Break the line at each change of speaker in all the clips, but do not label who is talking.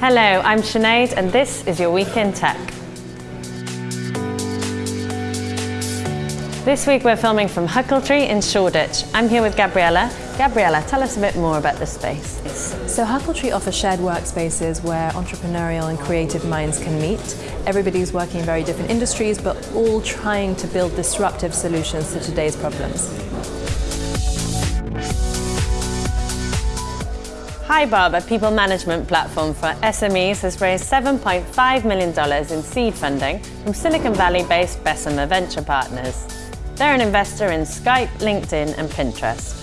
Hello, I'm Sinead and this is your Week in Tech. This week we're filming from Huckletree in Shoreditch. I'm here with Gabriella. Gabriella, tell us a bit more about the space.
So Huckletree offers shared workspaces where entrepreneurial and creative minds can meet. Everybody's working in very different industries but all trying to build disruptive solutions to today's problems.
HiBob, a people management platform for SMEs, has raised $7.5 million in seed funding from Silicon Valley-based Bessemer Venture Partners. They're an investor in Skype, LinkedIn and Pinterest.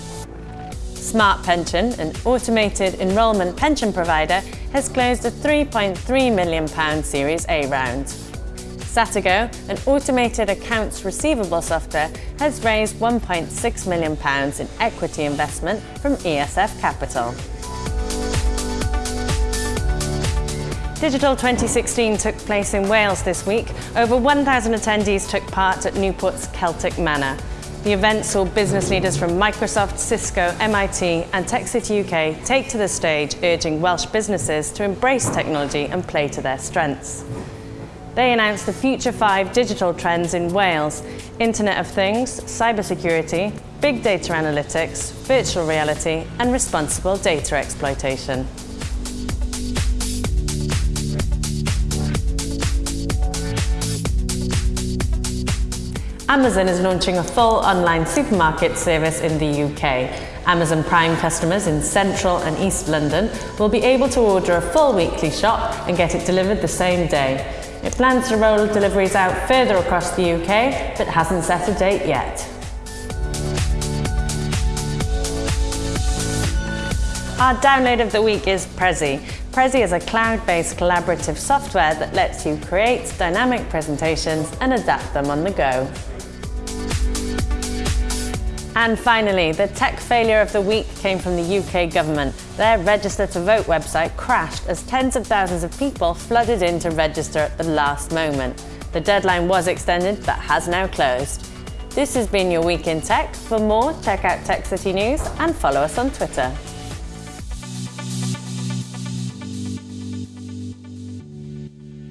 Smart Pension, an automated enrolment pension provider, has closed a £3.3 million Series A round. Satago, an automated accounts receivable software, has raised £1.6 million in equity investment from ESF Capital. Digital 2016 took place in Wales this week. Over 1,000 attendees took part at Newport's Celtic Manor. The event saw business leaders from Microsoft, Cisco, MIT and TechCity UK take to the stage urging Welsh businesses to embrace technology and play to their strengths. They announced the Future 5 digital trends in Wales, Internet of Things, cybersecurity, big data analytics, virtual reality and responsible data exploitation. Amazon is launching a full online supermarket service in the UK. Amazon Prime customers in central and east London will be able to order a full weekly shop and get it delivered the same day. It plans to roll deliveries out further across the UK, but hasn't set a date yet. Our download of the week is Prezi. Prezi is a cloud-based collaborative software that lets you create dynamic presentations and adapt them on the go. And finally, the tech failure of the week came from the UK government. Their Register to Vote website crashed as tens of thousands of people flooded in to register at the last moment. The deadline was extended but has now closed. This has been your Week in Tech. For more, check out Tech City News and follow us on Twitter.